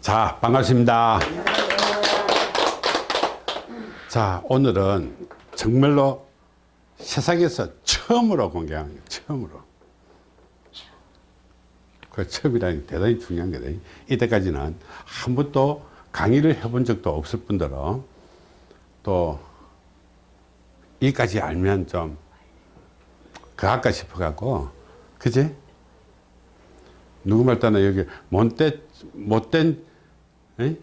자 반갑습니다. 자 오늘은 정말로 세상에서 처음으로 공개하는 거예요. 처음으로. 그 처음이라는 게 대단히 중요한 거다. 이때까지는 한 번도 강의를 해본 적도 없을 뿐더러 또 이까지 알면 좀 그할까 싶어 갖고 그지 누구 말 따나 여기 못된 못된 에?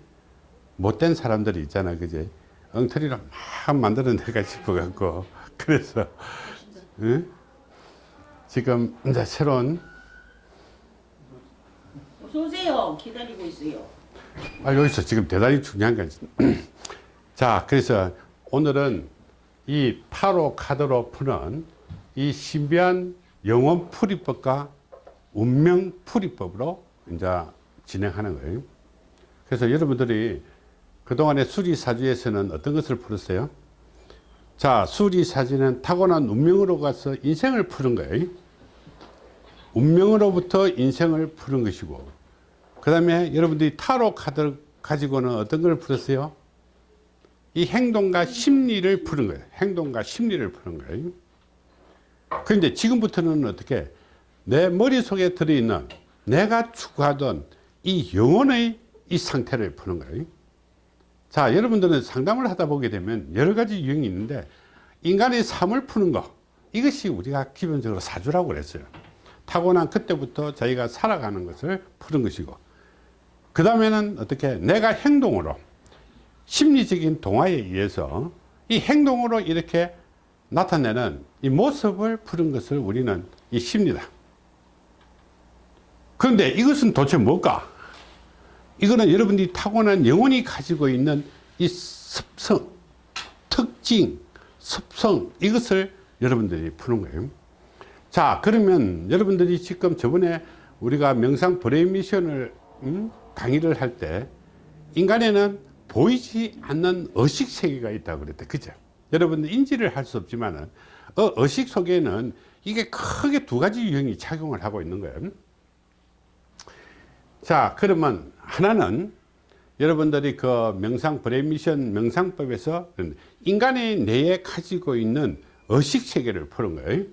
못된 사람들이 있잖아 그지 엉터리로 막 만들어내가 싶어 갖고 그래서 에? 지금 이제 새로운 오세요. 기다리고 있어요. 아 여기서 지금 대단히 중요한 거 자, 그래서 오늘은 이 타로 카드로 푸는 이 신비한 영혼 풀이법과 운명 풀이법으로 이제 진행하는 거예요. 그래서 여러분들이 그동안에 수리사주에서는 어떤 것을 풀었어요? 자, 수리사주는 타고난 운명으로 가서 인생을 푸는 거예요. 운명으로부터 인생을 푸는 것이고, 그 다음에 여러분들이 타로 카드를 가지고는 어떤 걸 풀었어요? 이 행동과 심리를 푸는 거예요. 행동과 심리를 푸는 거예요. 그런데 지금부터는 어떻게 내 머릿속에 들어있는 내가 추구하던 이 영혼의 이 상태를 푸는 거예요. 자, 여러분들은 상담을 하다 보게 되면 여러 가지 유형이 있는데 인간의 삶을 푸는 거 이것이 우리가 기본적으로 사주라고 그랬어요. 타고난 그때부터 자기가 살아가는 것을 푸는 것이고 그 다음에는 어떻게 내가 행동으로 심리적인 동화에 의해서 이 행동으로 이렇게 나타내는 이 모습을 푸는 것을 우리는 이 심리다. 그런데 이것은 도대체 뭘까? 이거는 여러분들이 타고난 영혼이 가지고 있는 이 습성, 특징, 습성 이것을 여러분들이 푸는 거예요. 자 그러면 여러분들이 지금 저번에 우리가 명상 brain mission을 음? 강의를 할 때 인간에는 보이지 않는 의식 세계가 있다고 그랬대 그죠 여러분들 인지를 할 수 없지만 어, 의식 속에는 이게 크게 두 가지 유형이 작용을 하고 있는 거예요 자 그러면 하나는 여러분들이 그 명상 brain mission 명상법에서 인간의 뇌에 가지고 있는 의식 세계를 푸는 거예요.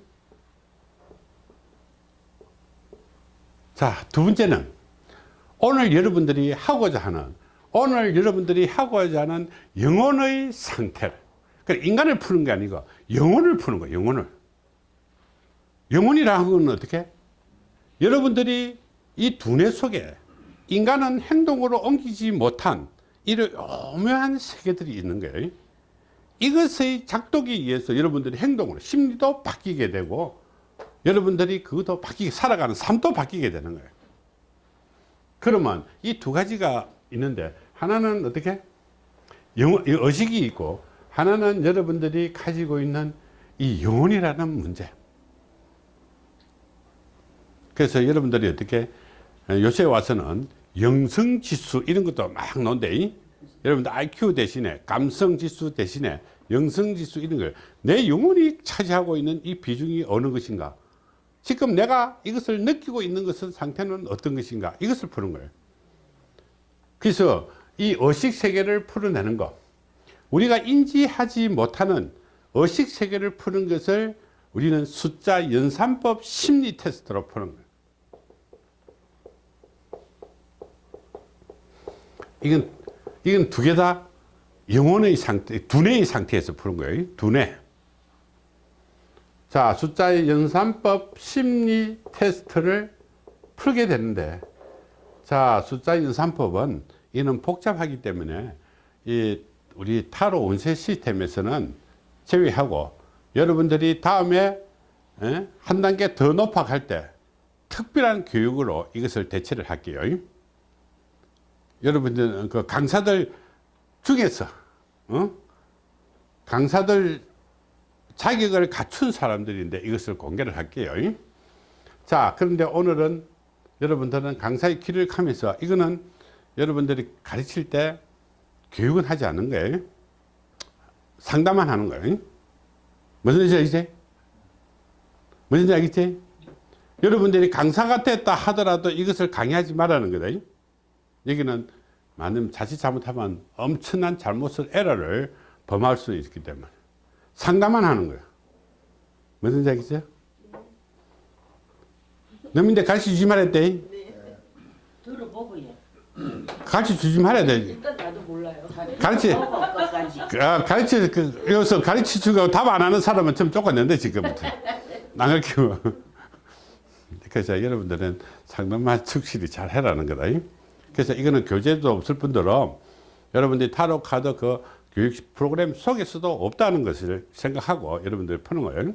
자두 번째는 오늘 여러분들이 하고자 하는 오늘 여러분들이 하고자 하는 영혼의 상태를. 그러니까 인간을 푸는 게 아니고 영혼을 푸는 거예요 영혼을. 영혼이라는 건 어떻게? 여러분들이 이 두뇌 속에 인간은 행동으로 옮기지 못한 이런 오묘한 세계들이 있는 거예요. 이것의 작동에 의해서 여러분들이 행동으로 심리도 바뀌게 되고 여러분들이 그것도 바뀌게 살아가는 삶도 바뀌게 되는 거예요. 그러면 이 두 가지가 있는데 하나는 어떻게? 영, 의식이 있고 하나는 여러분들이 가지고 있는 이 영혼이라는 문제. 그래서 여러분들이 어떻게 요새 와서는 영성지수 이런 것도 막 논대 여러분들 IQ 대신에 감성지수 대신에 영성지수 이런 걸 내 영혼이 차지하고 있는 이 비중이 어느 것인가? 지금 내가 이것을 느끼고 있는 것은 상태는 어떤 것인가? 이것을 푸는 거예요. 그래서 이 의식 세계를 풀어내는 것 우리가 인지하지 못하는 의식 세계를 푸는 것을 우리는 숫자 연산법 심리 테스트로 푸는 거예요 이건 이건 두 개 다 영혼의 상태 두뇌의 상태에서 푸는 거예요 두뇌 자 숫자의 연산법 심리 테스트를 풀게 되는데 자 숫자 연산법은 이는 복잡하기 때문에 이 우리 타로 운세 시스템에서는 제외하고 여러분들이 다음에 에? 한 단계 더 높아 갈 때 특별한 교육으로 이것을 대체를 할게요 여러분들 그 강사들 중에서 어? 강사들 자격을 갖춘 사람들인데 이것을 공개를 할게요 자 그런데 오늘은 여러분들은 강사의 길을 가면서 이거는 여러분들이 가르칠 때 교육은 하지 않는 거예요 상담만 하는 거예요 무슨 뜻인지 알겠지? 무슨 알겠지? 여러분들이 강사가 됐다 하더라도 이것을 강의하지 말라는 거다 여기는 만약 자칫 잘못하면 엄청난 잘못을 에러를 범할 수 있기 때문에 상담만 하는 거야. 무슨 얘기죠? 너민데 가르쳐 주지 말았대 들어보고 예. 가르쳐 주지 말아야 돼. 일단 나도 몰라요. 끝까지. 아, 가르치 그 여기서 가르치 주고 답 안 하는 사람은 좀 쫓아낸대 지금부터. 안 가르치고 그래서 여러분들은 상담만 충실히 잘 해라는 거다 그래서 이거는 교재도 없을 뿐더러 여러분들이 타로 카드 그 교육 프로그램 속에서도 없다는 것을 생각하고 여러분들이 푸는 거예요.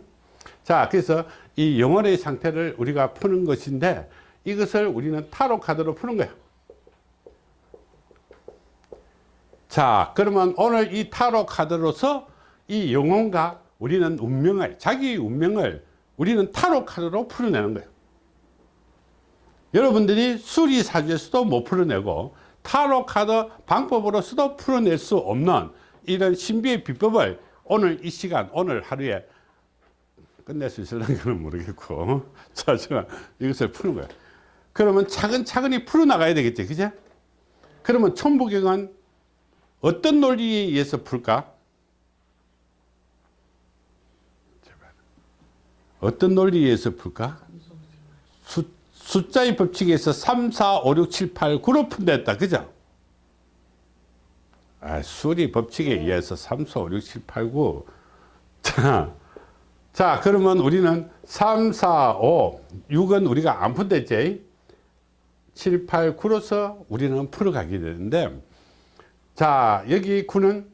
자 그래서 이 영혼의 상태를 우리가 푸는 것인데 이것을 우리는 타로 카드로 푸는 거야 자 그러면 오늘 이 타로 카드로서 이 영혼과 우리는 운명을 자기 운명을 우리는 타로 카드로 풀어내는 거예요 여러분들이 수리사주에서도 못 풀어내고 타로 카드 방법으로서도 풀어낼 수 없는 이런 신비의 비법을 오늘 이 시간 오늘 하루에 끝낼 수 있을런지는 모르겠고 자 제가 이것을 푸는 거예요 그러면 차근차근히 풀어나가야 되겠죠 그죠 그러면 천부경은 어떤 논리에 의해서 풀까? 어떤 논리에 의해서 풀까? 수, 숫자의 법칙에서 3, 4, 5, 6, 7, 8, 9로 푼다 했다. 그죠? 아, 수리 법칙에 의해서 3, 4, 5, 6, 7, 8, 9. 자, 자, 그러면 우리는 3, 4, 5, 6은 우리가 안 푼댔지? 7, 8, 9로서 우리는 풀어가게 되는데, 자 여기 구는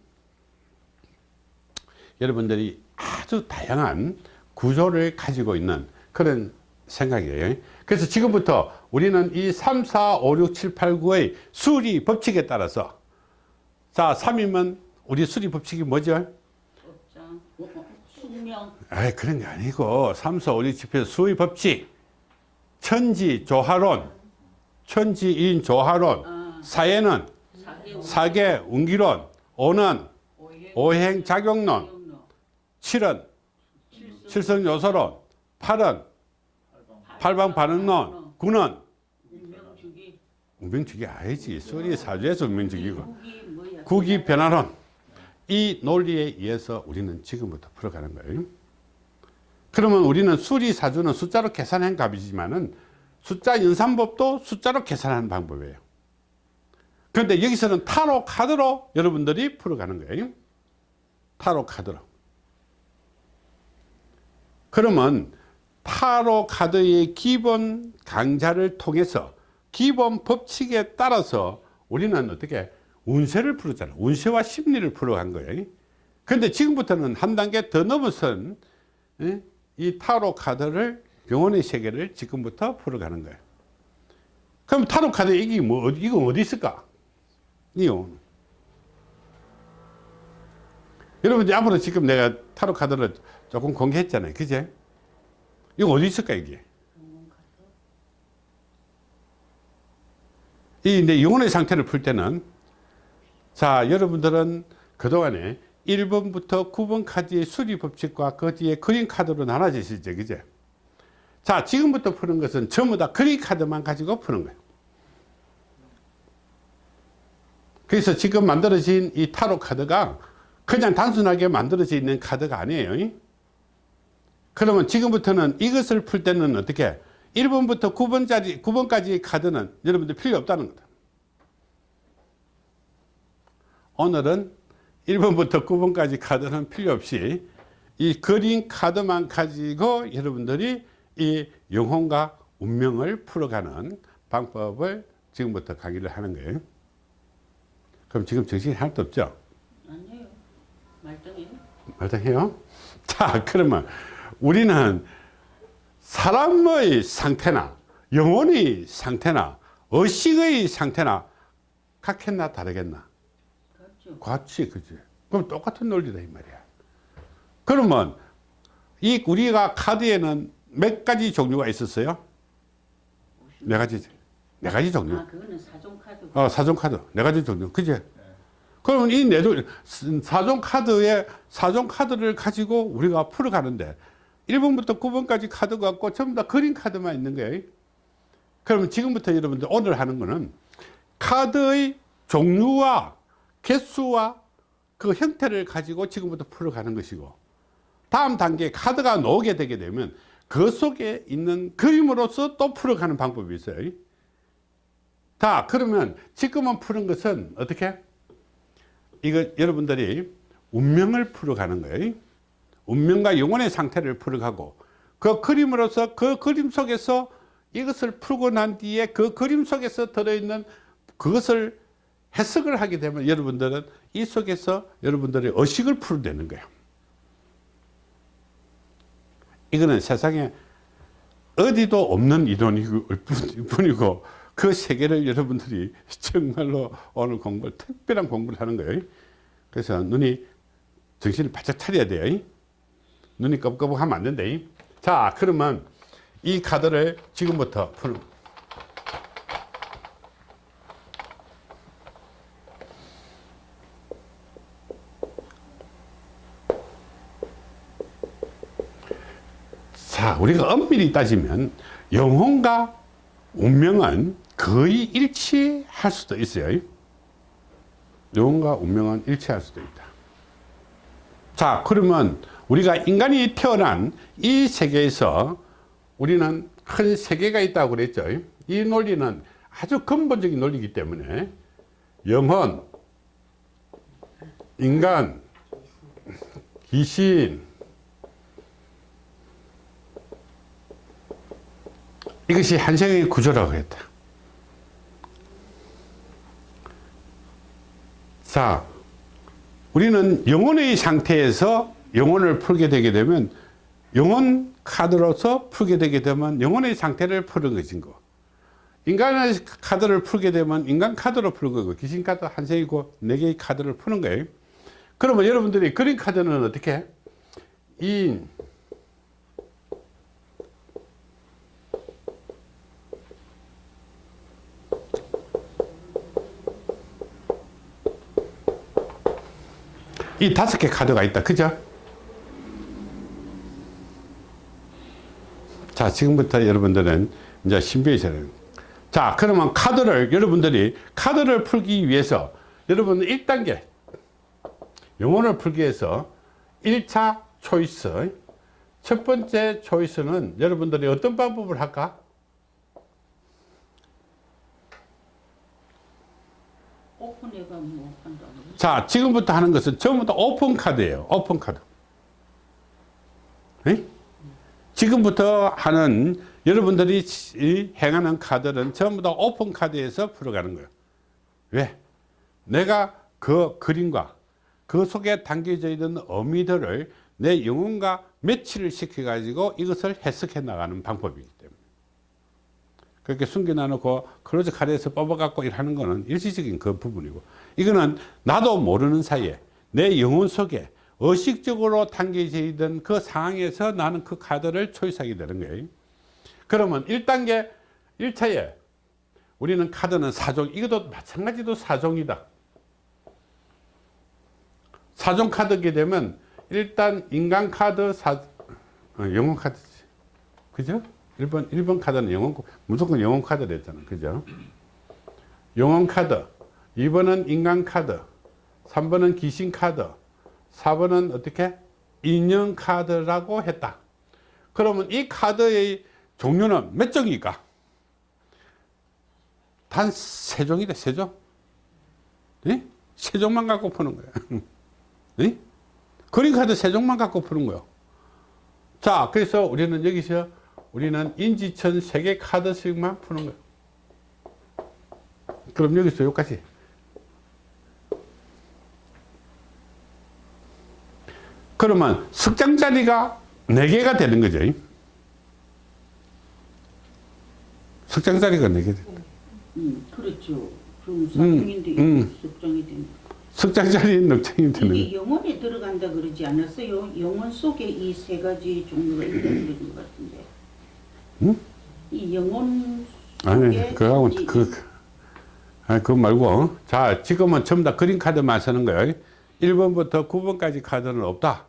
여러분들이 아주 다양한 구조를 가지고 있는 그런 생각이에요 그래서 지금부터 우리는 이 3, 4, 5, 6, 7, 8, 9의 수리 법칙에 따라서 자 3이면 우리 수리 법칙이 뭐죠? 숙명, 아 그런 게 아니고 3, 4, 5, 6, 7, 8 수리 법칙. 천지 조화론 천지인 조화론 아, 사회는 사계, 운기론 오는 오행, 오행 작용론 오행론, 칠은 칠성, 칠성 요소론 팔은 팔방 반응론 구는 운명주기, 운명주기 아니지. 소리 사주에서 뭐야? 국이 변화론 이 논리에 의해서 우리는 지금부터 풀어가는 거예요. 그러면 우리는 수리 사주는 숫자로 계산한 값이지만은 숫자 연산법도 숫자로 계산하는 방법이에요. 그런데 여기서는 타로 카드로 여러분들이 풀어가는 거예요. 타로 카드로. 그러면 타로 카드의 기본 강좌를 통해서 기본 법칙에 따라서 우리는 어떻게 운세를 풀었잖아. 운세와 심리를 풀어간 거예요 근데 지금부터는 한 단계 더 넘어선 예? 이 타로 카드를 영혼의 세계를 지금부터 풀어가는 거예요 그럼 타로 카드 이게 뭐 이거 어디 있을까? 여러분 앞으로 지금 내가 타로 카드를 조금 공개했잖아요. 그제 이거 어디 있을까 이게? 이 이제 영혼의 상태를 풀 때는 자 여러분들은 그동안에 1번부터 9번 카드의 수리 법칙과 그 뒤에 그림 카드로 나눠지시죠 그제? 자 지금부터 푸는 것은 전부 다 그림 카드만 가지고 푸는 거예요. 그래서 지금 만들어진 이 타로 카드가 그냥 단순하게 만들어져 있는 카드가 아니에요 그러면 지금부터는 이것을 풀 때는 어떻게 1번부터 9번짜리 9번까지 카드는 여러분들 필요 없다는 거다 오늘은 1번부터 9번까지 카드는 필요 없이 이 그린 카드만 가지고 여러분들이 이 영혼과 운명을 풀어가는 방법을 지금부터 강의를 하는 거예요 그럼 지금 정신이 하나도 없죠? 아니에요. 말등이에요. 말해요. 자, 그러면 우리는 사람의 상태나 영혼의 상태나 의식의 상태나 같겠나 다르겠나? 그렇죠. 같이 그지. 그럼 똑같은 논리다 이 말이야. 그러면 이 우리가 카드에는 몇 가지 종류가 있었어요? 네 가지. 네 가지 종류. 아, 그거는 사종 카드. 어, 사종 카드. 네 가지 종류. 그지? 그러면 이네 종, 사종 카드에, 사종 카드를 가지고 우리가 풀어가는데, 1번부터 9번까지 카드 갖고 전부 다 그림 카드만 있는 거예요. 그러면 지금부터 여러분들 오늘 하는 거는 카드의 종류와 개수와 그 형태를 가지고 지금부터 풀어가는 것이고 다음 단계 카드가 나오게 되게 되면 그 속에 있는 그림으로서 또 풀어가는 방법이 있어요. 자 그러면 지금은 푸는 것은 어떻게? 이거 여러분들이 운명을 풀어가는 거예요 운명과 영혼의 상태를 풀어가고 그 그림으로서 그 그림 속에서 이것을 풀고 난 뒤에 그 그림 속에서 들어있는 그것을 해석을 하게 되면 여러분들은 이 속에서 여러분들의 의식을 풀어내는 거예요. 이거는 세상에 어디도 없는 이론일 뿐이고 그 세계를 여러분들이 정말로 오늘 공부를 특별한 공부를 하는 거예요. 그래서 눈이 정신을 바짝 차려야 돼요 눈이 껌껌하면 안 된다 자 그러면 이 카드를 지금부터 푸는 자 우리가 엄밀히 따지면 영혼과 운명은 거의 일치할 수도 있어요. 영혼과 운명은 일치할 수도 있다. 자 그러면 우리가 인간이 태어난 이 세계에서 우리는 큰 세계가 있다고 그랬죠. 이 논리는 아주 근본적인 논리이기 때문에 영혼 인간 귀신 이것이 한생의 구조라고 했다. 자 우리는 영혼의 상태에서 영혼을 풀게 되게 되면 영혼 카드로서 풀게 되게 되면 영혼의 상태를 푸는 것인 거. 인간의 카드를 풀게 되면 인간 카드로 풀는 거고 귀신 카드 한 세이고 네 개의 카드를 푸는 거예요. 그러면 여러분들이 그린 카드는 어떻게? 해? 인이 다섯 개 카드가 있다. 그죠 자 지금부터 여러분들은 이제 신비의 세를 자 그러면 카드를 여러분들이 카드를 풀기 위해서 여러분 1단계 영혼을 풀기 위해서 1차 choice. 첫 번째 choice는 여러분들이 어떤 방법을 할까? 뭐. 자 지금부터 하는 것은 전부 다 오픈 카드예요. 오픈 카드. 에? 지금부터 하는 여러분들이 이 행하는 카드는 전부 다 오픈 카드에서 풀어가는 거예요. 왜? 내가 그 그림과 그 속에 담겨져 있는 의미들을 내 영혼과 매치를 시켜 가지고 이것을 해석해 나가는 방법이기 때문에. 그렇게 숨겨놔 놓고 close 카드에서 뽑아 갖고 일하는 거는 일시적인 그 부분이고. 이거는 나도 모르는 사이에 내 영혼 속에 의식적으로 담겨져 있던 그 상황에서 나는 그 카드를 choice하게 되는 거예요. 그러면 1단계 1차에 우리는 카드는 사종 이것도 마찬가지도 사종이다. 사종 카드게 되면 일단 인간 카드 사 어, 영혼 카드지 그죠? 1번 1번 카드는 영혼 무조건 영혼 카드 됐잖아. 그죠? 영혼 카드. 2번은 인간 카드. 3번은 귀신 카드 4번은 어떻게? 인형 카드라고 했다. 그러면 이 카드의 종류는 몇 종일까? 단 세 종이다 세종. 네? 세 종만 갖고 푸는 거야. 네? 그림 카드 세 종만 갖고 푸는 거야. 자 그래서 우리는 여기서 우리는 인지천 세개 카드씩만 푸는 거야. 그럼 여기서 여기까지 그러면 석장자리가 4개가 되는 거죠. 석장자리가 4개 되는 음, 그렇죠. 그럼 사정인데 음. 석정이 되는. 석장자리 넉장이 되는 이게 영혼에 들어간다 그러지 않았어요? 영혼 속에 이 세 가지 종류가 있다 그런 것 같은데. 응? 이 영혼 아니 이- 그, 아니, 그거 말고 자 지금은 전부 다 그린 카드만 쓰는 거예요 1번부터 9번까지 카드는 없다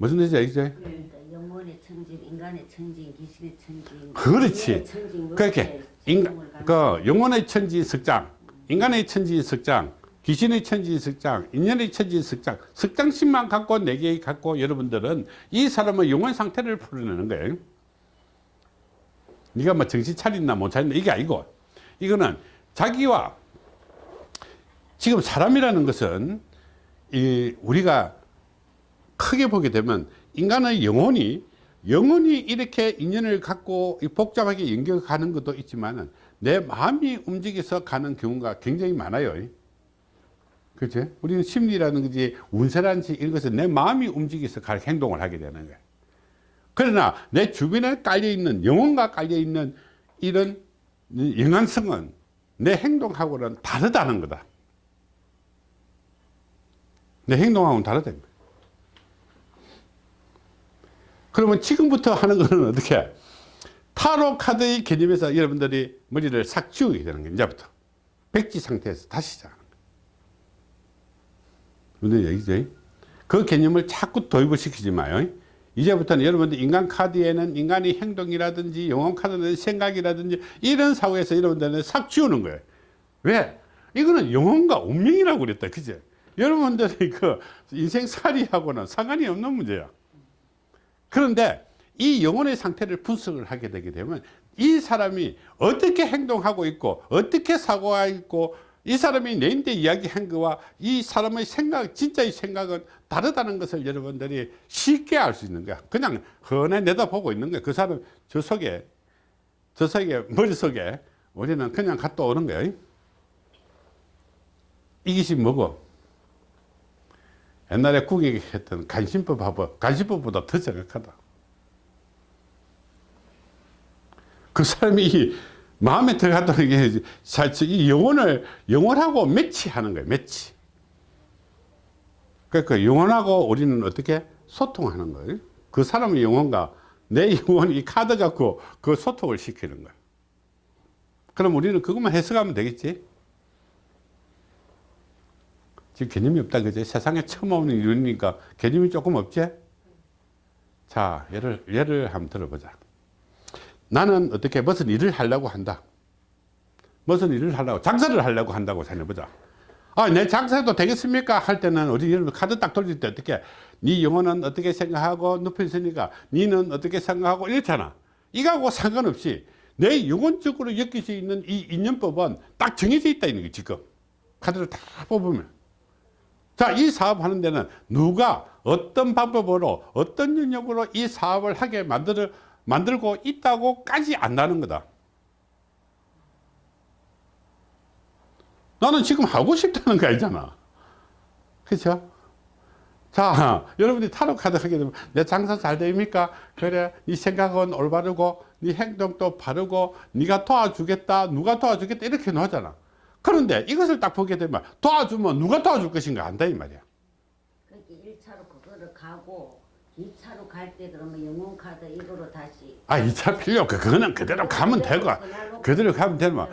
무슨 알겠죠? 네. 그러니까 영혼의 천직, 인간의 천직, 귀신의 천직, 그렇지. 뭐 그렇게 인간, 그 영혼의 천지 석장 인간의 천지 석장, 귀신의 천지 석장, 인연의 천지 석장, 석장심만 갖고 네 개 갖고 여러분들은 이 사람의 영혼 상태를 풀어내는 거예요. 네가 뭐 정신 차렸나 못 차렸나 이게 아니고 이거는 자기와 지금 사람이라는 것은 이 우리가 크게 보게 되면 인간의 영혼이 영혼이 이렇게 인연을 갖고 이 복잡하게 연결하는 것도 있지만 내 마음이 움직여서 가는 경우가 굉장히 많아요. 그렇죠? 우리는 심리라는 것이 운세라든지 이런 것은 내 마음이 움직여서 갈 행동을 하게 되는 거예요. 그러나 내 주변에 깔려있는 영혼과 깔려있는 이런 영향성은 내 행동하고는 다르다는 거다. 내 행동하고는 다르다는 거야. 그러면 지금부터 하는 거는 어떻게? 타로 카드의 개념에서 여러분들이 머리를 싹 지우게 되는 거예요. 이제부터. 백지 상태에서 다시 시작하는 거예요. 무슨 얘기죠? 그 개념을 자꾸 도입을 시키지 마요. 이제부터는 여러분들 인간 카드에는 인간의 행동이라든지 영혼 카드는 생각이라든지 이런 사고에서 여러분들은 싹 지우는 거예요. 왜? 이거는 영혼과 운명이라고 그랬다. 그죠? 여러분들이 그 인생살이하고는 상관이 없는 문제야. 그런데 이 영혼의 상태를 분석을 하게 되게 되면 이 사람이 어떻게 행동하고 있고 어떻게 사고가 있고 이 사람이 내인데 이야기한 거와 이 사람의 생각 진짜의 생각은 다르다는 것을 여러분들이 쉽게 알 수 있는 거야. 그냥 헌해 내다보고 있는 거야. 그 사람 저 속에 저 속에 머릿속에 우리는 그냥 갔다 오는 거야. 이것이 뭐고 옛날에 국익이 했던 간신법 하고 간신법보다 더 정확하다. 그 사람이 이 마음에 들어갔다는 게 사실 이 영혼을 영혼하고 매치하는 거예요. 매치. 그러니까 영혼하고 우리는 어떻게 소통하는 거예요. 그 사람의 영혼과 내 영혼이 이 카드 갖고 그 소통을 시키는 거예요. 그럼 우리는 그것만 해석하면 되겠지. 지금 개념이 없다 그지? 세상에 처음 오는 이유니까 개념이 조금 없지? 자 예를 예를 한번 들어보자. 나는 어떻게 무슨 일을 하려고 한다. 무슨 일을 하려고 장사를 하려고 한다고 생각해보자. 아내 장사도 되겠습니까? 할 때는 우리 여러분 카드 딱 돌릴 때 어떻게? 네 영혼은 어떻게 생각하고 눕혀 있으니까? 니는 어떻게 생각하고 이렇잖아. 이거하고 상관없이 내 영혼적으로 엮일 수 있는 이 인연법은 딱 정해져 있다 게 지금. 카드를 다 뽑으면 자, 이 사업 하는 데는 누가 어떤 방법으로 어떤 영역으로 이 사업을 하게 만들어, 만들고 있다고까지 안다는 거다. 나는 지금 하고 싶다는 거 알잖아. 그렇죠? 자, 여러분들이 타로 카드 하게 되면 내 장사 잘 됩니까? 그래, 네 생각은 올바르고 네 행동도 바르고 네가 도와주겠다, 누가 도와주겠다 이렇게 나오잖아. 그런데 이것을 딱 보게 되면 도와주면 누가 도와줄 것인가 안다 이 말이야. 그렇게 1차로 그거를 가고 2차로 갈 때 그러면 영혼 카드 이거로 다시 아, 2차 필요 없고 그거는 그대로 가면 되고 그대로 가면 되면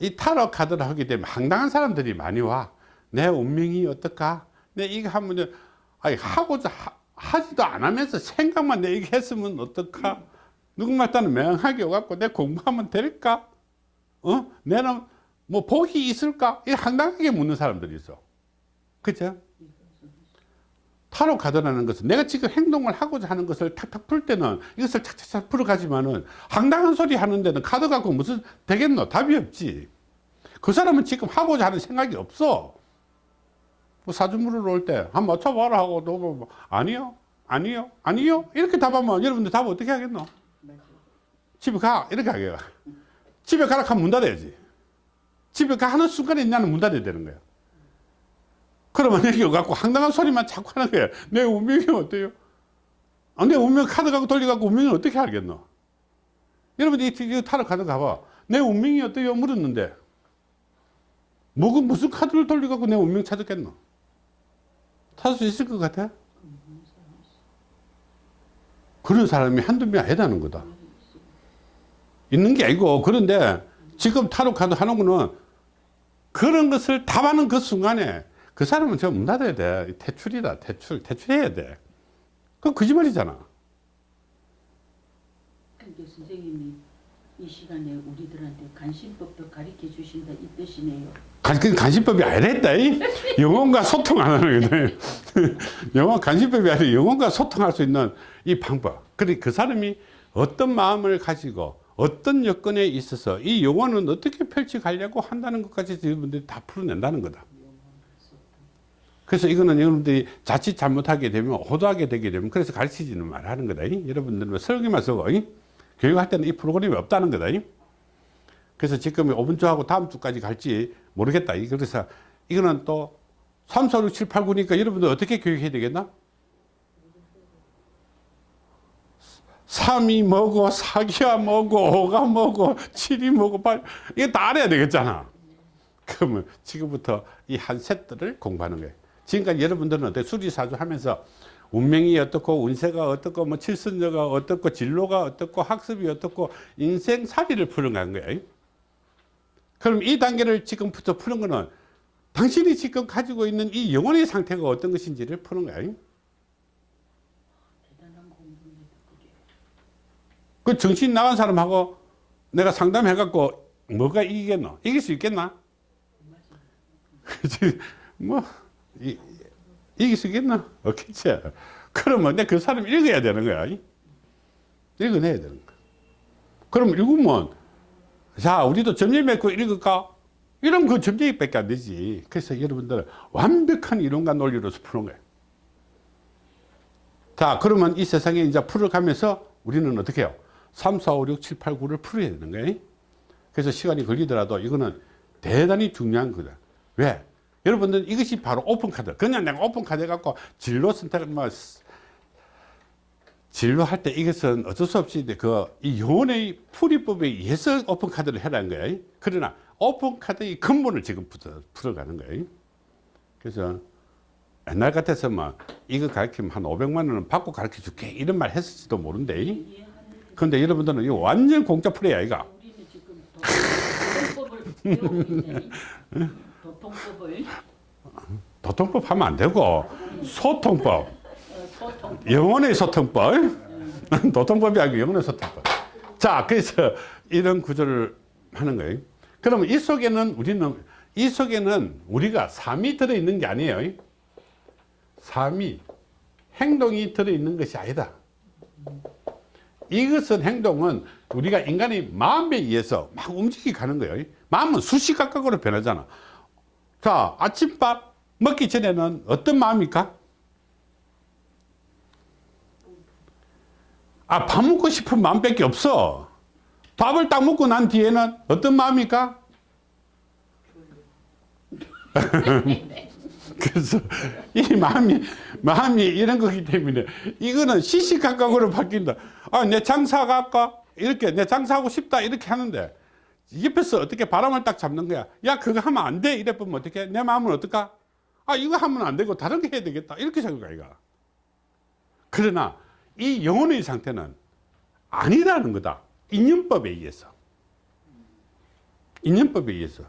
이 타로 카드를 하게 되면 황당한 사람들이 많이 와. 내 운명이 어떨까? 내 이거 하면 아니 하고자 하, 하지도 안 하면서 생각만 내 이거 했으면 어떨까? 누군가 따는 명하게 와갖고 내 공부하면 될까? 어? 내는 뭐 복이 있을까? 이 황당하게 묻는 사람들이 있어. 그죠? 타로 카드라는 것은 내가 지금 행동을 하고자 하는 것을 탁탁 풀 때는 이것을 착착착 풀어가지만은 황당한 소리 하는 데는 카드 갖고 무슨 되겠노? 답이 없지. 그 사람은 지금 하고자 하는 생각이 없어. 뭐 사주물을 올때 한번 맞춰봐라 하고 너 뭐, 아니요, 아니요, 아니요 이렇게 답하면 여러분들 답 어떻게 하겠노? 집에 가 이렇게 하게요. 집에 가라 하면 문 닫아야지. 집에 가는 순간에 나는 문 닫아야 되는 거야. 그러면 여기 갖고 황당한 소리만 자꾸 하는 거야. 내 운명이 어때요? 아, 내 운명 카드 갖고 돌려갖고 운명을 어떻게 알겠노? 여러분 이 이 타로 카드 가봐. 내 운명이 어때요? 물었는데. 뭐, 무슨 카드를 돌려갖고 내 운명 찾았겠노? 찾을 수 있을 것 같아? 그런 사람이 한두 명 아니라는 거다. 있는 게 아니고, 그런데 지금 타로 카드 하는 거는 그런 것을 답하는 그 순간에 그 사람은 저문 닫아야 돼. 퇴출이다. 퇴출. 퇴출해야 돼. 그건 거짓말이잖아. 근데 선생님이 이 시간에 우리들한테 간신법도 가르쳐 주신다 이 뜻이네요. 간, 그 간신법이 아니랬다. 이. 영혼과 소통 안 하는 거다. 영혼, 간신법이 아니라 영혼과 소통할 수 있는 이 방법. 그래, 그 사람이 어떤 마음을 가지고 어떤 여건에 있어서 이 영혼은 어떻게 펼쳐가려고 한다는 것까지 여러분들이 다 풀어낸다는 거다. 그래서 이거는 여러분들이 자칫 잘못하게 되면 호도하게 되게 되면 그래서 가르치지는 말하는 거다. 이. 여러분들은 설교만 쓰고 이. 교육할 때는 이 프로그램이 없다는 거다. 이. 그래서 지금 5분 주하고 다음 주까지 갈지 모르겠다. 이. 그래서 이거는 또 3, 4, 6, 7, 8, 9니까 여러분들 어떻게 교육해야 되겠나? 3이 뭐고 4기가 뭐고 5가 뭐고 7이 뭐고 8 이거 다 알아야 되겠잖아. 그러면 지금부터 이 한 셋들을 공부하는 거예요. 지금까지 여러분들은 어때 수리사주 하면서 운명이 어떻고 운세가 어떻고 뭐 칠순여가 어떻고 진로가 어떻고 학습이 어떻고 인생살이를 푸는 거예요. 그럼 이 단계를 지금부터 푸는 거는 당신이 지금 가지고 있는 이 영혼의 상태가 어떤 것인지를 푸는 거예요. 대단한 공부입니다. 그게. 그 정신 나간 사람하고 내가 상담해갖고 뭐가 이기겠노? 이길 수 있겠나? 뭐, 이, 이길 수 있겠나? 없겠지. 그러면 내가 그 사람 읽어야 되는 거야. 읽어내야 되는 거야. 그럼 읽으면, 자, 우리도 점심 맺고 읽을까? 이러면 그 점쟁이 밖에 안 되지. 그래서 여러분들 완벽한 이론과 논리로서 푸는 거예요. 자, 그러면 이 세상에 이제 풀어가면서 우리는 어떻게 해요? 3, 4, 5, 6, 7, 8, 9를 풀어야 되는 거예요. 그래서 시간이 걸리더라도 이거는 대단히 중요한 거다. 왜? 여러분들 이것이 바로 open카드. 그냥 내가 open카드 해갖고 진로 선택을 뭐, 진로할 때 이것은 어쩔 수 없이 그, 이 영혼의 풀이법에 의해서 open카드를 해라는 거예요. 그러나 open카드의 근본을 지금부터 풀어가는 거예요. 그래서 옛날 같았으면 이거 가르치면 한 500만 원은 받고 가르쳐 줄게 이런 말 했을지도 모른대 근데 여러분들은 이거 완전 공짜 프레야 도- 도통법을. 도통법 하면 안 되고. 소통법. 어, 영혼의 소통법. 도통법이 아니고 영혼의 소통법. 자 그래서 이런 구조를 하는 거예요. 그러면 이 속에는 우리는 이 속에는 우리가 삶이 들어있는 게 아니에요. 삶이 행동이 들어있는 것이 아니다 이것은 행동은 우리가 인간의 마음에 의해서 막 움직이 가는 거예요 마음은 수시각각으로 변하잖아 자 아침밥 먹기 전에는 어떤 마음입니까? 아, 밥 먹고 싶은 마음밖에 없어. 밥을 딱 먹고 난 뒤에는 어떤 마음입니까? 그래서 이 마음이 마음이 이런 거기 때문에 이거는 시시각각으로 바뀐다. 아, 내 장사가 아까 이렇게 내 장사하고 싶다 이렇게 하는데 옆에서 어떻게 바람을 딱 잡는 거야. 야, 그거 하면 안 돼. 이래 보면 어떻게? 내 마음은 어떨까? 아, 이거 하면 안 되고 다른 게 해야 되겠다. 이렇게 생각해, 이가. 그러나 이 영혼의 상태는 아니라는 거다. 인연법에 의해서. 인연법에 의해서.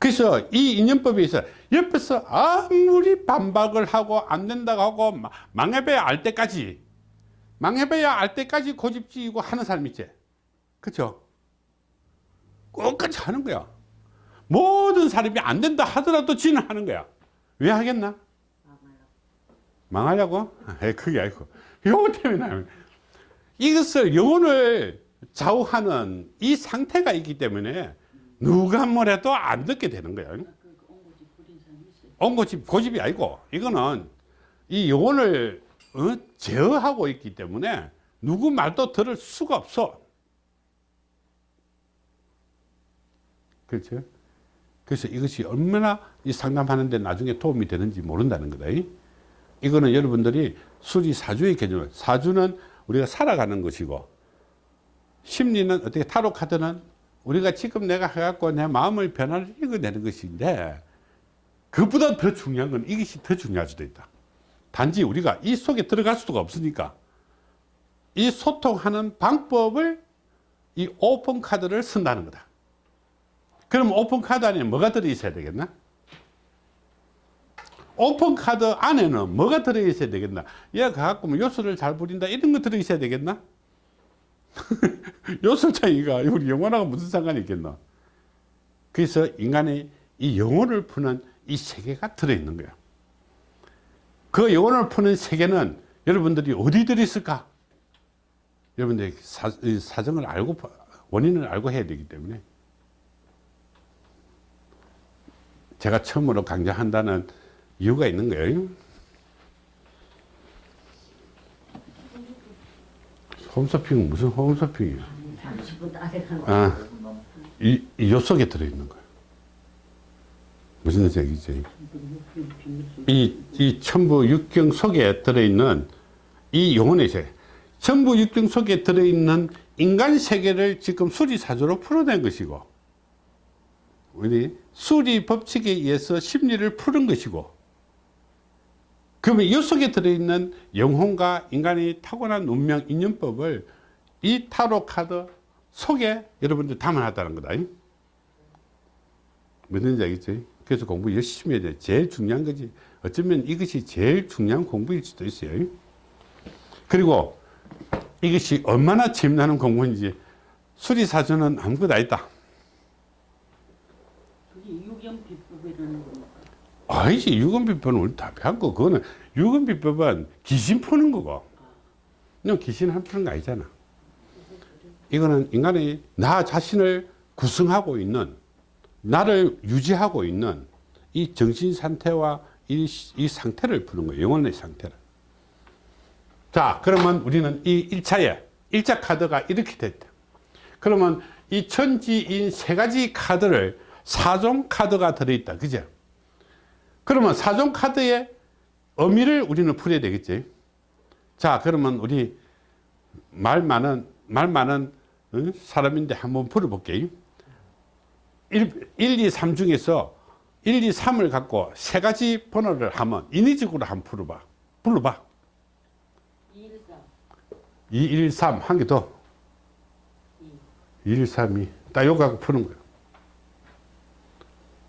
그래서 이 인연법에 의해서 옆에서 아무리 반박을 하고 안 된다고 하고 마- 망해봐야 알 때까지 망해봐야 알 때까지 고집지고 하는 사람 있지. 그쵸? 끝까지 하는 거야. 모든 사람이 안 된다 하더라도 지는 하는 거야. 왜 하겠나? 망하려고? 에 그게 아니고. 요거 때문에. 이것을 영혼을 좌우하는 이 상태가 있기 때문에 누가 뭐래도 안 듣게 되는 있어요. 옹고집, 고집이 아니고 이거는 이 영혼을 어? 제어하고 있기 때문에 누구 말도 들을 수가 없어. 그렇죠? 그래서 이것이 얼마나 이 상담하는데 나중에 도움이 되는지 모른다는 거다. 이거는 여러분들이 수리 사주의 개념을 사주는 우리가 살아가는 것이고 심리는 어떻게 타로 카드는 우리가 지금 내가 해갖고 내 마음의 변화를 읽어내는 것인데 그보다 더 중요한 건 이것이 더 중요할 수도 있다. 단지 우리가 이 속에 들어갈 수가 없으니까 이 소통하는 방법을 이 오픈 카드를 쓴다는 거다. 그럼 오픈 카드 안에 뭐가 들어있어야 되겠나? 오픈 카드 안에는 뭐가 들어있어야 되겠나? 얘가 갖고 뭐 요술을 잘 부린다 이런 거 들어있어야 되겠나? 요술 차이가 우리 영혼하고 무슨 상관이 있겠나? 그래서 인간의 이 영혼을 푸는 이 세계가 들어있는 거예요. 그 영혼을 푸는 세계는 여러분들이 어디 들어있을까? 여러분들이 사, 이 사 정을 알고 원인을 알고 해야 되기 때문에 제가 처음으로 강좌한다는 이유가 있는 거예요. 홈쇼핑 무슨 홈쇼핑이에요? 30분 따라가는 아, 이, 이 속에 들어있는 거예요. 무슨 얘기지? 이, 이 천부 육경 속에 들어있는 이 영혼의 세계, 천부 육경 속에 들어있는 인간 세계를 지금 수리사조로 풀어낸 것이고, 우리 수리 법칙에 의해서 심리를 푸는 것이고, 그러면 이 속에 들어있는 영혼과 인간의 타고난 운명, 인연법을 이 타로 카드 속에 여러분들 담아놨다는 거다. 무슨 얘기지? 그래서 공부 열심히 해야 돼. 제일 중요한 거지. 어쩌면 이것이 제일 중요한 공부일 수도 있어요. 그리고 이것이 얼마나 재미나는 공부인지 수리사전은 아무것도 아니다. 그게 유경 비법이라는 겁니까? 아니지. 유금비법은 우리 다 거. 그거는 유금비법은 귀신 푸는 거고. 그냥 귀신 한 푸는 거 아니잖아. 이거는 인간의 나 자신을 구성하고 있는 나를 유지하고 있는 이 정신 상태와 이, 이 상태를 푸는 거예요. 영혼의 상태를. 자, 그러면 우리는 이 1차에 1차 카드가 이렇게 됐다. 그러면 이 천지인 세 가지 카드를 사종 카드가 들어있다. 그죠? 그러면 사종 카드의 의미를 우리는 풀어야 되겠지. 자, 그러면 우리 말 많은, 말 많은 어? 사람인데 한번 풀어볼게요. 1, 1, 2, 3 중에서 1, 2, 3을 갖고 세 가지 번호를 하면 인위적으로 한번 풀어봐. 불러봐. 2, 1, 3. 한개 더. 2, 1, 3, 2. 딱 요거 갖고 푸는 거예요.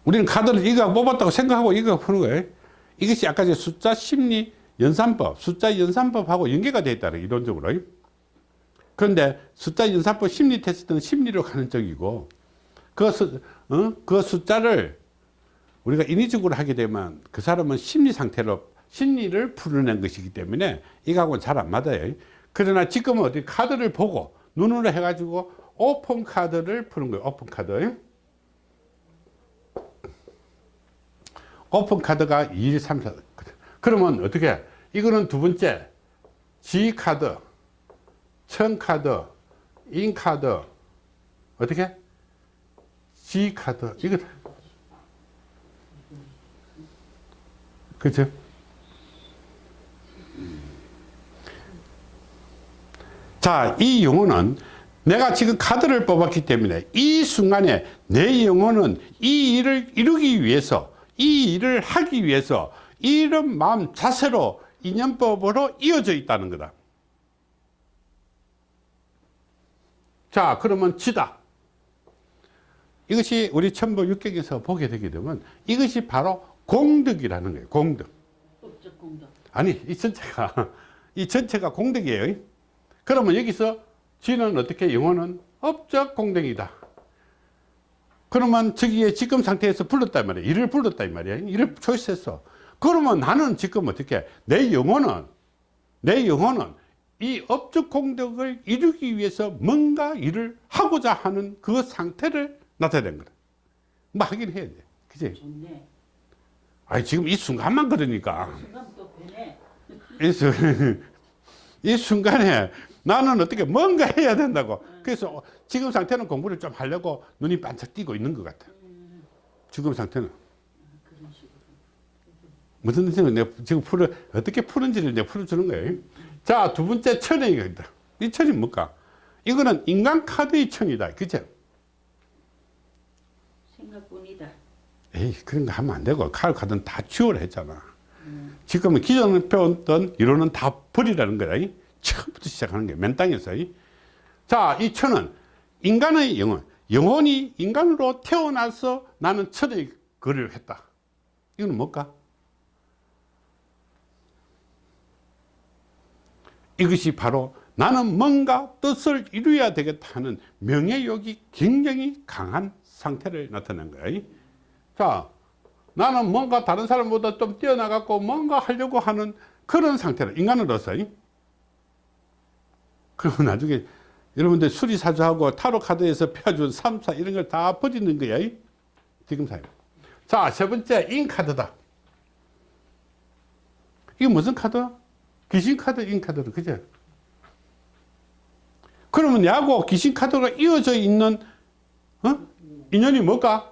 우리는 카드를 이거 뽑았다고 생각하고 이거 푸는 거예요. 이것이 아까 제 숫자 심리 연산법, 숫자 연산법하고 연계가 되어 있다는 이론적으로. 그런데 숫자 연산법 심리 테스트는 심리로 가는 쪽이고 그, 수, 어? 그 숫자를 우리가 인위적으로 하게 되면 그 사람은 심리 상태로 심리를 풀어낸 것이기 때문에 이거하고는 잘 안 맞아요. 그러나 지금은 어디 카드를 보고 눈으로 해가지고 오픈 카드를 푸는 거예요. 오픈 카드. 오픈 카드가 2, 1, 3, 4. 그러면 어떻게? 이거는 두 번째. G 카드, 천 카드, 인 카드. 어떻게? G 카드. 이거. 그죠? 자, 이 영혼은 내가 지금 카드를 뽑았기 때문에 이 순간에 내 영혼은 이 일을 이루기 위해서 이 일을 하기 위해서 이런 마음 자세로 인연법으로 이어져 있다는 거다. 자, 그러면 지다. 이것이 우리 천부 육경에서 보게 되게 되면 이것이 바로 공덕이라는 거예요. 공덕. 아니, 이 전체가, 이 전체가 공덕이에요. 그러면 여기서 지는 어떻게 영혼은 업적 공덕이다. 그러면 저기에 지금 상태에서 불렀단 말이야. 이를 불렀다 이 말이야. 이를 초이스했어. 그러면 나는 지금 어떻게 내 영혼은 내 영혼은 이 업적 공덕을 이루기 위해서 뭔가 일을 하고자 하는 그 상태를 나타낸 거다. 뭐 하긴 해야 돼. 그지? 좋네. 아니 지금 이 순간만 그러니까. 순간. 이, 순- 이 순간에 나는 어떻게 뭔가 해야 된다고. 그래서 지금 상태는 공부를 좀 하려고 눈이 반짝 띄고 있는 것 같아. 지금 상태는. 무슨 뜻이냐면 내가 지금 풀어, 어떻게 푸는지를 내가 풀어주는 거예요. 자, 두 번째 천이 이거다. 이 천이 뭘까? 이거는 인간 카드의 천이다. 그죠? 생각뿐이다. 에이, 그런 거 하면 안 되고, 카드 카드는 다 지워라 했잖아. 지금은 기존에 배웠던 이론은 다 버리라는 거다. 이. 처음부터 시작하는 거야. 맨 땅에서. 이. 자, 이 천은 인간의 영혼, 영혼이 인간으로 태어나서 나는 천의 거를 했다. 이거는 뭘까? 이것이 바로 나는 뭔가 뜻을 이루어야 되겠다 하는 명예욕이 굉장히 강한 상태를 나타낸 거야. 자, 나는 뭔가 다른 사람보다 좀 뛰어나갖고 뭔가 하려고 하는 그런 상태로 인간으로서. 그러면 나중에 여러분들 수리사주하고 타로 카드에서 펴준 3, 4 이런 걸 다 버리는 거야. 지금 사요. 자, 세 번째 인카드다. 이게 무슨 카드? 귀신 카드, 인카드로 그죠? 그러면 야구 귀신 카드가 이어져 있는 어? 인연이 뭘까?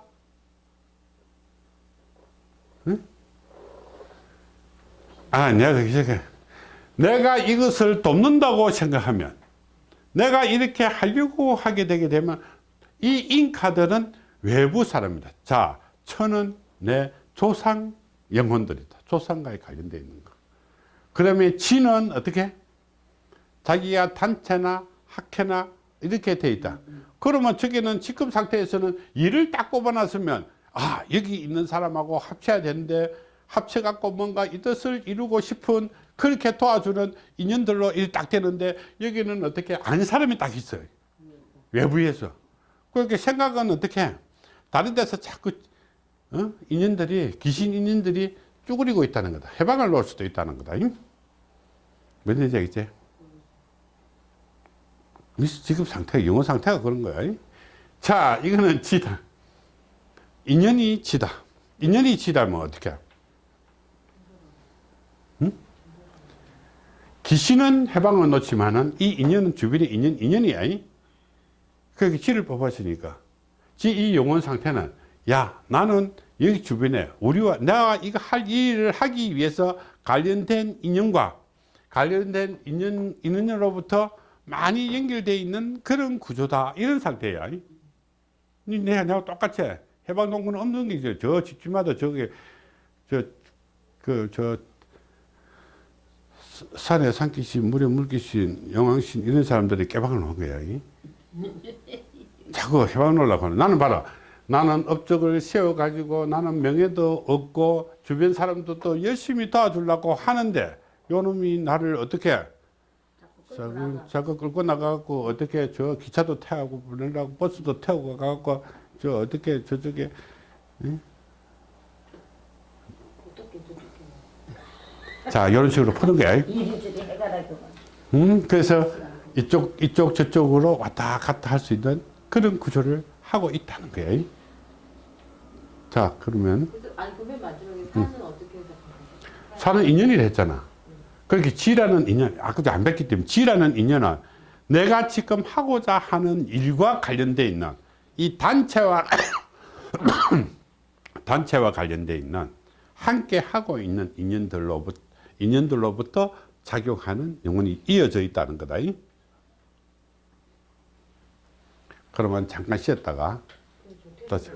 아, 내가 내가 이것을 돕는다고 생각하면 내가 이렇게 하려고 하게 되게 되면 이 인카드는 외부 사람이다. 자, 천은 내 조상 영혼들이다. 조상과에 관련되어 있는 거. 그러면 지는 어떻게? 자기가 단체나 학회나 이렇게 돼 있다. 그러면 저기는 지금 상태에서는 일을 딱 꼽아놨으면 아 여기 있는 사람하고 합쳐야 되는데 합쳐갖고 뭔가 이 뜻을 이루고 싶은 그렇게 도와주는 인연들로 일딱 되는데 여기는 어떻게 아는 사람이 딱 있어요. 외부에서. 그렇게 생각은 어떻게 다른 데서 자꾸 어? 인연들이 귀신 인연들이 쭈그리고 있다는 거다. 해방을 놓을 수도 있다는 거다. 뭔 얘기인지 알겠지? 지금 상태, 영어 상태가 그런 거야. 자, 이거는 지다. 인연이 지다. 인연이 지다면 어떻게? 귀신은 해방을 놓지만은 이 인연은 주변에 인연, 인연이야. 그렇게 지를 뽑았으니까. 지 이 영혼 상태는 야, 나는 여기 주변에 우리와 내가 이거 할 일을 하기 위해서 관련된 인연과 관련된 인연, 인연으로부터 많이 연결되어 있는 그런 구조다. 이런 상태야. 니 내가, 내가 똑같이 해방동굴은 없는 게 있어요. 저 집집마다 저게, 저, 그, 저, 산에 산기신, 물에 물기신, 영왕신 이런 사람들이 깨방을 놓은 거야. 이. 자꾸 해방 놓으려고 하는. 나는 봐라. 나는 업적을 세워가지고 나는 명예도 얻고 주변 사람들도 열심히 도와주려고 하는데 요 놈이 나를 어떻게 자꾸, 자꾸 끌고 나가고 어떻게 저 기차도 태우고 보내려고 버스도 태우고 가고 저 어떻게 저쪽에 자 이런 식으로 푸는 거야. 음, 그래서 이쪽 이쪽 저쪽으로 왔다 갔다 할 수 있는 그런 구조를 하고 있다는 거예요. 자 그러면 아니 그러면 마지막에 산은 어떻게 해서 사는 인연이라 했잖아. 그렇게 지라는 인연, 아까도 안 뵀기 때문에 지라는 인연은 내가 지금 하고자 하는 일과 관련돼 있는 이 단체와 단체와 관련돼 있는 함께 하고 있는 인연들로부터 인연들로부터 작용하는 영혼이 이어져 있다는 거다. 그러면 잠깐 쉬었다가 다시